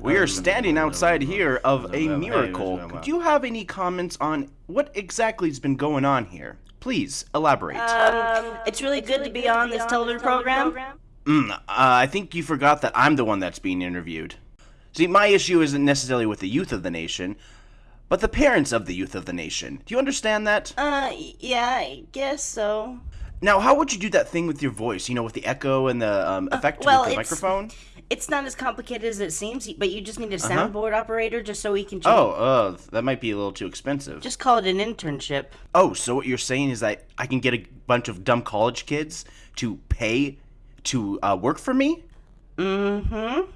We are standing outside here of a miracle. Do you have any comments on what exactly has been going on here? Please elaborate. Um, it's really good to be on this television program. Mm, uh, I think you forgot that I'm the one that's being interviewed. See, my issue isn't necessarily with the youth of the nation, but the parents of the youth of the nation. Do you understand that? Uh, yeah, I guess so. Now, how would you do that thing with your voice? You know, with the echo and the um, effect well, with the it's- microphone? It's not as complicated as it seems, but you just need a soundboard operator just so we can. Change. Oh, uh, that might be a little too expensive. Just call it an internship. Oh, so what you're saying is that I can get a bunch of dumb college kids to pay to uh, work for me? Mm-hmm.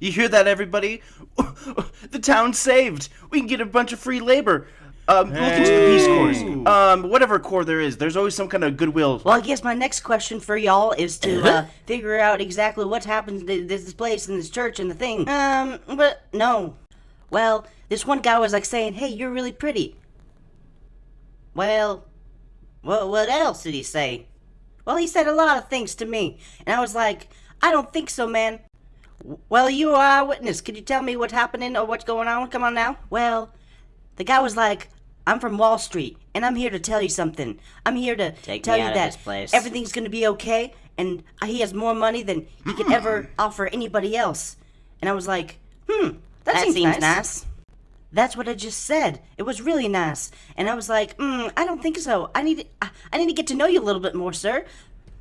You hear that, everybody? the town's saved. We can get a bunch of free labor. Um, Look into the Peace Corps. Um, whatever corps there is, there's always some kind of goodwill. Well, I guess my next question for y'all is to uh, figure out exactly what happens to this place and this church and the thing. Um, but no. Well, this one guy was like saying, "Hey, you're really pretty." Well, what what else did he say? Well, he said a lot of things to me, and I was like, "I don't think so, man." Well, you are a witness. Could you tell me what's happening or what's going on? Come on now. Well, the guy was like, I'm from Wall Street, and I'm here to tell you something. I'm here to Take tell you out that place. everything's going to be okay, and he has more money than he could ever offer anybody else. And I was like, hmm, that, That seems, seems nice. nice. That's what I just said. It was really nice. And I was like, hmm, I don't think so. I need, I, I need to get to know you a little bit more, sir.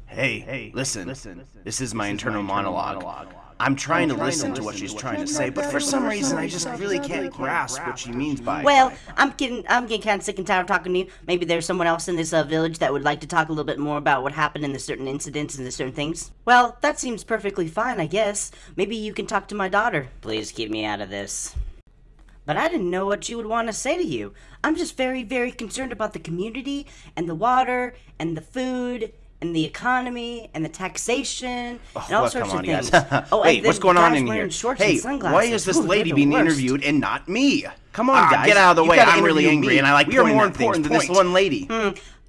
Hey, hey, listen, listen. This is my internal monologue. I'm trying to listen to what she's trying to say, but for some reason I just really can't grasp what she means by. it. Well, I'm getting I'm getting kind of sick and tired of talking to you. Maybe there's someone else in this uh, village that would like to talk a little bit more about what happened in the certain incidents and the certain things. Well, that seems perfectly fine, I guess. Maybe you can talk to my daughter. Please keep me out of this. But I didn't know what she would want to say to you. I'm just very, very concerned about the community and the water and the food and the economy and the taxation and all Well, sorts on, of guys. things. oh, the what's going on in here? Hey, why is this Ooh, lady being worst. interviewed and not me? Come on, Ah, guys. get out of the way. I'm really angry, me. and I like We are more important than this one lady.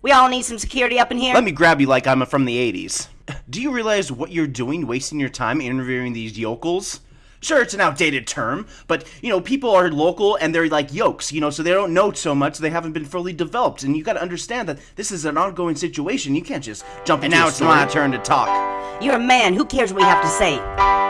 We all need some security up in here. Let me grab you like I'm from the 80s. Do you realize what you're doing, wasting your time interviewing these yokels? Sure, it's an outdated term, but you know, people are local and they're like yokes, you know, so they don't know so much, they haven't been fully developed. And you gotta understand that this is an ongoing situation. You can't just jump And now it's my turn to talk. You're a man. Who cares what you have to say?